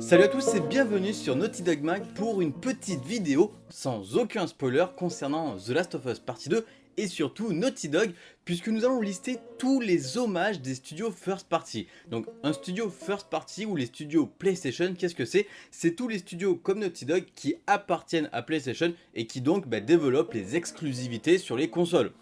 Salut à tous et bienvenue sur Naughty Dog Mag pour une petite vidéo sans aucun spoiler concernant The Last of Us Partie 2 et surtout Naughty Dog puisque nous allons lister tous les hommages des studios first party. Donc un studio first party ou les studios PlayStation, qu'est-ce que c'est? C'est tous les studios comme Naughty Dog qui appartiennent à PlayStation et qui donc bah, développent les exclusivités sur les consoles.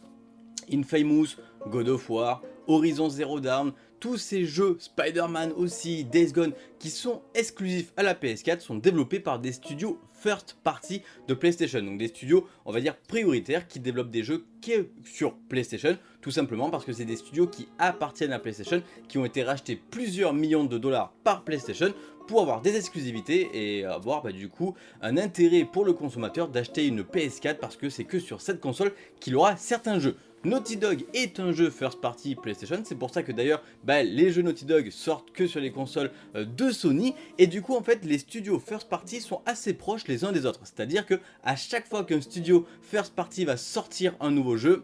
Infamous, God of War, Horizon Zero Dawn, tous ces jeux, Spider-Man aussi, Days Gone, qui sont exclusifs à la PS4 sont développés par des studios first party de PlayStation. Donc des studios, on va dire, prioritaires qui développent des jeux que sur PlayStation, tout simplement parce que c'est des studios qui appartiennent à PlayStation, qui ont été rachetés plusieurs millions de dollars par PlayStation pour avoir des exclusivités et avoir bah, du coup un intérêt pour le consommateur d'acheter une PS4 parce que c'est que sur cette console qu'il aura certains jeux. Naughty Dog est un jeu first party PlayStation, c'est pour ça que d'ailleurs bah, les jeux Naughty Dog sortent que sur les consoles euh, de Sony et du coup en fait les studios first party sont assez proches les uns des autres, c'est à dire que chaque fois qu'un studio first party va sortir un nouveau jeu,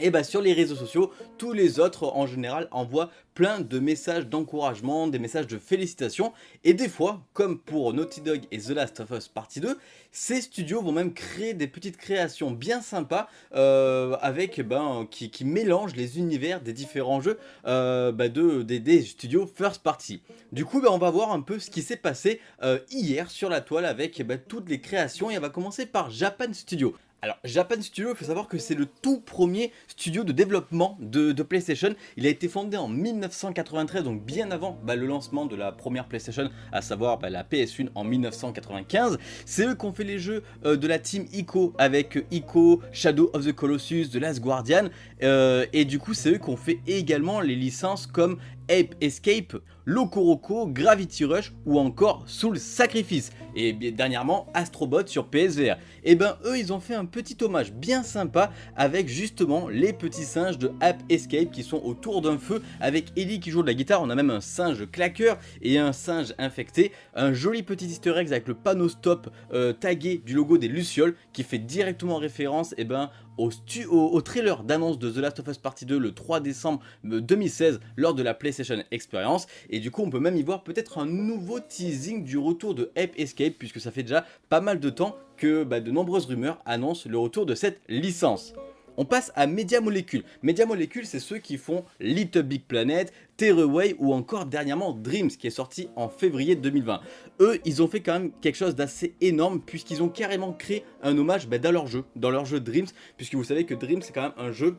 et bah sur les réseaux sociaux, tous les autres en général envoient plein de messages d'encouragement, des messages de félicitations et des fois, comme pour Naughty Dog et The Last of Us Partie 2, ces studios vont même créer des petites créations bien sympas euh, avec ben, qui, mélangent les univers des différents jeux euh, ben de, des, studios first party. Du coup, ben, on va voir un peu ce qui s'est passé euh, hier sur la toile avec ben, toutes les créations et on va commencer par Japan Studio. Alors Japan Studio, il faut savoir que c'est le tout premier studio de développement de, PlayStation. Il a été fondé en 1993, donc bien avant bah, le lancement de la première PlayStation, à savoir bah, la PS1 en 1995. C'est eux qui ont fait les jeux euh, de la team ICO avec ICO, Shadow of the Colossus, The Last Guardian. Euh, et du coup c'est eux qui ont fait également les licences comme Ape Escape, Loco Gravity Rush ou encore Soul Sacrifice. Et dernièrement Astrobot sur PSVR. Et eh ben eux ils ont fait un petit hommage bien sympa avec justement les petits singes de Ape Escape qui sont autour d'un feu avec Ellie qui joue de la guitare, on a même un singe claqueur et un singe infecté, un joli petit easter egg avec le panneau stop euh, tagué du logo des Lucioles qui fait directement référence et eh ben, au, trailer d'annonce de The Last of Us Partie 2 le 3 décembre 2016 lors de la PlayStation Experience et du coup on peut même y voir peut-être un nouveau teasing du retour de Ape Escape puisque ça fait déjà pas mal de temps que bah, de nombreuses rumeurs annoncent le retour de cette licence. On passe à Media Molecule. Media Molecule, c'est ceux qui font Little Big Planet, Terraway ou encore dernièrement Dreams qui est sorti en février 2020. Eux, ils ont fait quand même quelque chose d'assez énorme puisqu'ils ont carrément créé un hommage bah, dans leur jeu, dans leur jeu Dreams, puisque vous savez que Dreams c'est quand même un jeu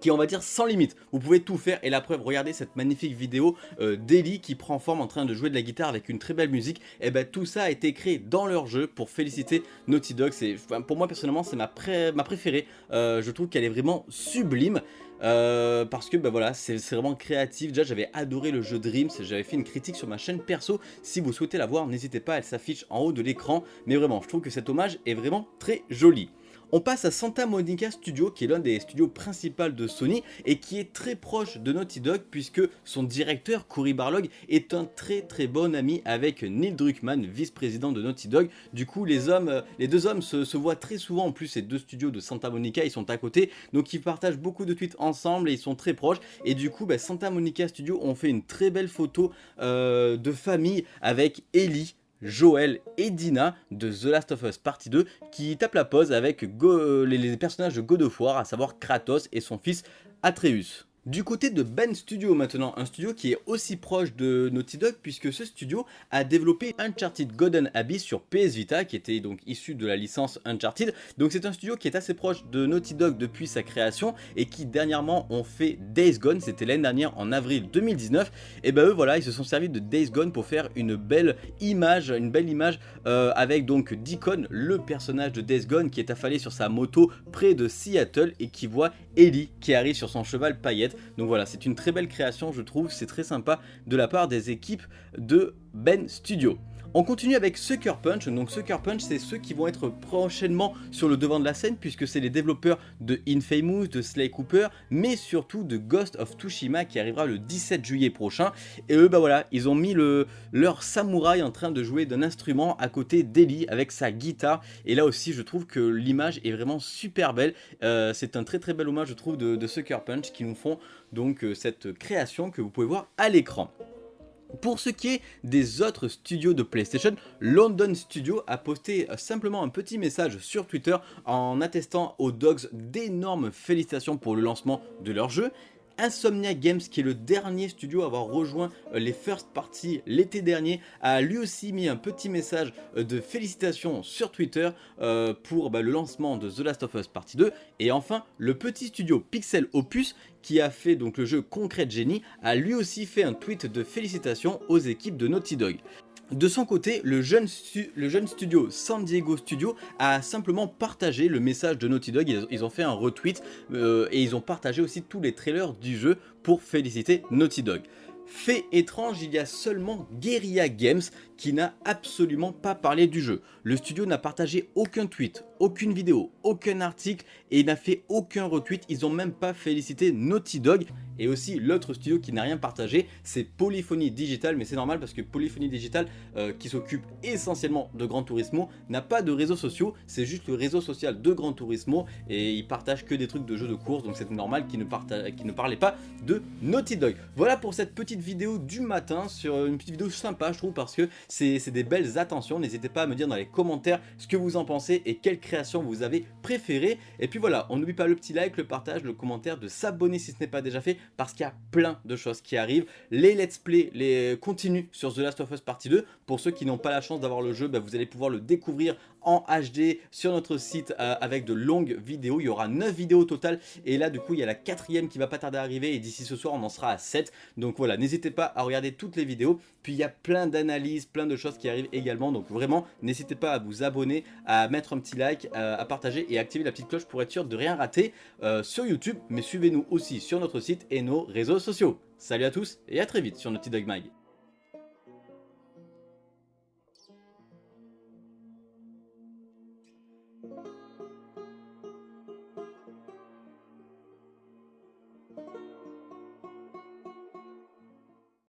qui on va dire sans limite. Vous pouvez tout faire et la preuve, regardez cette magnifique vidéo euh, d'Ellie qui prend forme en train de jouer de la guitare avec une très belle musique. Et ben tout ça a été créé dans leur jeu pour féliciter Naughty Dog. Pour moi personnellement c'est ma, ma préférée. Euh, je trouve qu'elle est vraiment sublime. Euh, parce que ben voilà c'est vraiment créatif déjà j'avais adoré le jeu Dreams j'avais fait une critique sur ma chaîne perso si vous souhaitez la voir n'hésitez pas elle s'affiche en haut de l'écran mais vraiment je trouve que cet hommage est vraiment très joli on passe à Santa Monica Studio qui est l'un des studios principaux de Sony et qui est très proche de Naughty Dog puisque son directeur Cory Barlog est un très très bon ami avec Neil Druckmann, vice-président de Naughty Dog. Du coup les euh, deux hommes se, voient très souvent, en plus ces deux studios de Santa Monica ils sont à côté. Donc ils partagent beaucoup de tweets ensemble et ils sont très proches. Et du coup bah, Santa Monica Studio ont fait une très belle photo euh, de famille avec Ellie Joel et Dina de The Last of Us Partie 2 qui tapent la pause avec les, les personnages de God of War, à savoir Kratos et son fils Atreus. Du côté de Ben Studio maintenant, un studio qui est aussi proche de Naughty Dog puisque ce studio a développé Uncharted Golden Abyss sur PS Vita qui était donc issu de la licence Uncharted. Donc c'est un studio qui est assez proche de Naughty Dog depuis sa création et qui dernièrement ont fait Days Gone, c'était l'année dernière en avril 2019. Et ben eux voilà, ils se sont servis de Days Gone pour faire une belle image, une belle image euh, avec donc Deacon, le personnage de Days Gone qui est affalé sur sa moto près de Seattle et qui voit Ellie qui arrive sur son cheval paillette. Donc voilà, c'est une très belle création je trouve, c'est très sympa de la part des équipes de Ben Studio. On continue avec Sucker Punch, donc Sucker Punch c'est ceux qui vont être prochainement sur le devant de la scène puisque c'est les développeurs de Infamous, de Slay Cooper, mais surtout de Ghost of Tsushima qui arrivera le 17 juillet prochain. Et eux bah voilà, ils ont mis le, leur samouraï en train de jouer d'un instrument à côté d'Eli avec sa guitare. Et là aussi je trouve que l'image est vraiment super belle, euh, c'est un très très bel hommage je trouve de, Sucker Punch qui nous font donc euh, cette création que vous pouvez voir à l'écran. Pour ce qui est des autres studios de PlayStation, London Studio a posté simplement un petit message sur Twitter en attestant aux Dogs d'énormes félicitations pour le lancement de leur jeu Insomnia Games, qui est le dernier studio à avoir rejoint euh, les first parties l'été dernier, a lui aussi mis un petit message euh, de félicitations sur Twitter euh, pour bah, le lancement de The Last of Us Partie 2. Et enfin, le petit studio Pixel Opus, qui a fait donc le jeu Concrete Genie, a lui aussi fait un tweet de félicitations aux équipes de Naughty Dog. De son côté, le jeune, studio San Diego Studio a simplement partagé le message de Naughty Dog, ils, ont fait un retweet euh, et ils ont partagé aussi tous les trailers du jeu pour féliciter Naughty Dog. Fait étrange, il y a seulement Guerrilla Games qui n'a absolument pas parlé du jeu. Le studio n'a partagé aucun tweet, aucune vidéo, aucun article et n'a fait aucun retweet, ils n'ont même pas félicité Naughty Dog. Et aussi l'autre studio qui n'a rien partagé, c'est Polyphony Digital, mais c'est normal parce que Polyphony Digital, euh, qui s'occupe essentiellement de Gran Turismo, n'a pas de réseaux sociaux, c'est juste le réseau social de Gran Turismo. Et ils partagent que des trucs de jeux de course, donc c'est normal qu'ils ne, ne parlaient pas de Naughty Dog. Voilà pour cette petite vidéo du matin, sur une petite vidéo sympa je trouve parce que c'est des belles attentions, n'hésitez pas à me dire dans les commentaires ce que vous en pensez et quelle création vous avez préférée. Et puis voilà, on n'oublie pas le petit like, le partage, le commentaire, de s'abonner si ce n'est pas déjà fait parce qu'il y a plein de choses qui arrivent. Les let's play les continuent sur The Last of Us Partie 2. Pour ceux qui n'ont pas la chance d'avoir le jeu, bah, vous allez pouvoir le découvrir en HD sur notre site euh, avec de longues vidéos. Il y aura 9 vidéos au total et là du coup il y a la quatrième qui va pas tarder à arriver et d'ici ce soir on en sera à 7. Donc voilà, n'hésitez pas à regarder toutes les vidéos. Puis il y a plein d'analyses, plein de choses qui arrivent également. Donc vraiment, n'hésitez pas à vous abonner, à mettre un petit like, euh, à partager et activer la petite cloche pour être sûr de rien rater euh, sur YouTube. Mais suivez-nous aussi sur notre site et nos réseaux sociaux. Salut à tous et à très vite sur Naughty Dog Mag.